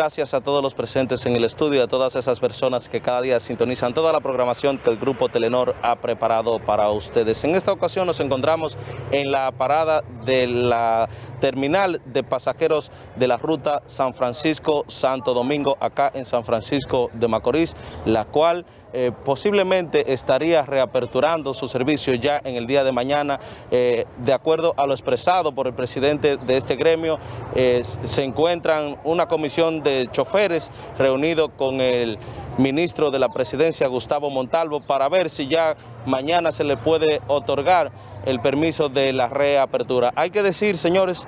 Gracias a todos los presentes en el estudio, a todas esas personas que cada día sintonizan toda la programación que el Grupo Telenor ha preparado para ustedes. En esta ocasión nos encontramos en la parada de la terminal de pasajeros de la ruta San Francisco-Santo Domingo, acá en San Francisco de Macorís, la cual eh, posiblemente estaría reaperturando su servicio ya en el día de mañana. Eh, de acuerdo a lo expresado por el presidente de este gremio, eh, se encuentran una comisión de choferes reunido con el ministro de la presidencia, Gustavo Montalvo, para ver si ya mañana se le puede otorgar el permiso de la reapertura. Hay que decir, señores,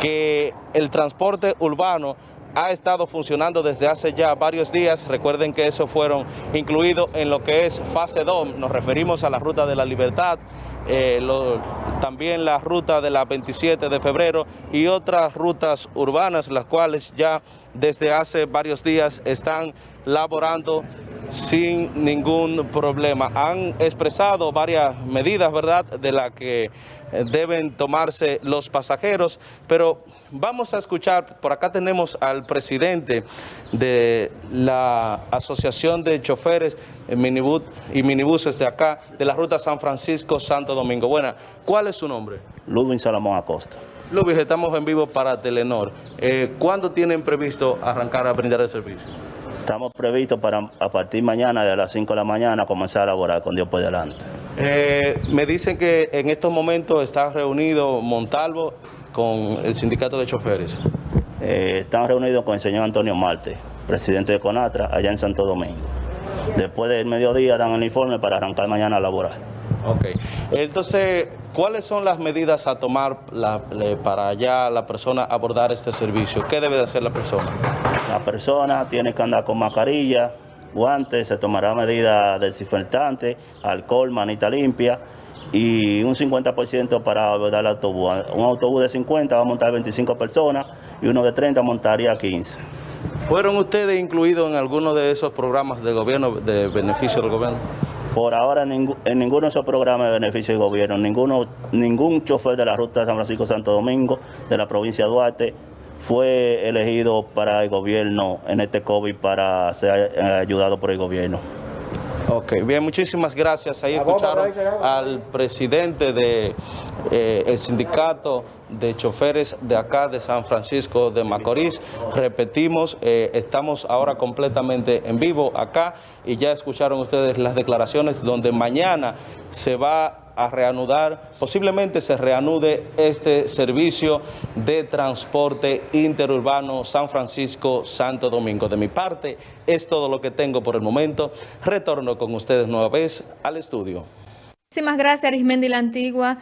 que el transporte urbano ha estado funcionando desde hace ya varios días. Recuerden que eso fueron incluidos en lo que es fase 2. Nos referimos a la Ruta de la Libertad, eh, también la ruta de la 27 de febrero y otras rutas urbanas, las cuales ya desde hace varios días están laborando sin ningún problema. Han expresado varias medidas, ¿verdad?, de las que eh, deben tomarse los pasajeros, pero vamos a escuchar, por acá tenemos al presidente de la Asociación de Choferes y Minibuses de acá, de la ruta San Francisco-Santo Domingo. Buena, ¿cuál es su nombre? Ludwig Salomón Acosta. Ludwig, estamos en vivo para Telenor. Eh, ¿Cuándo tienen previsto arrancar a brindar el servicio? Estamos previstos para a partir mañana de las 5 de la mañana comenzar a laborar con Dios por delante. Eh, me dicen que en estos momentos está reunido Montalvo con el sindicato de choferes. Eh, están reunidos con el señor Antonio Marte, presidente de CONATRA, allá en Santo Domingo. Después del mediodía dan el informe para arrancar mañana a laborar. Ok. Entonces, ¿cuáles son las medidas a tomar para ya la persona abordar este servicio? ¿Qué debe hacer la persona? La persona tiene que andar con mascarilla, guantes, se tomará medidas desinfectantes, alcohol, manita limpia y un 50% para abordar el autobús. Un autobús de 50 va a montar 25 personas y uno de 30 montaría 15. ¿Fueron ustedes incluidos en alguno de esos programas de gobierno, de beneficio del gobierno? Por ahora en ninguno de esos programas de beneficio del gobierno, ninguno, ningún chofer de la ruta San Francisco-Santo Domingo, de la provincia de Duarte, fue elegido para el gobierno en este COVID para ser eh, ayudado por el gobierno. Ok, bien, muchísimas gracias. Ahí escucharon al presidente del de, eh, sindicato de choferes de acá de San Francisco de Macorís. Repetimos, eh, estamos ahora completamente en vivo acá y ya escucharon ustedes las declaraciones donde mañana se va a reanudar, posiblemente se reanude este servicio de transporte interurbano San Francisco-Santo Domingo. De mi parte, es todo lo que tengo por el momento. Retorno con ustedes nueva vez al estudio. Muchísimas gracias, Arismendi La Antigua.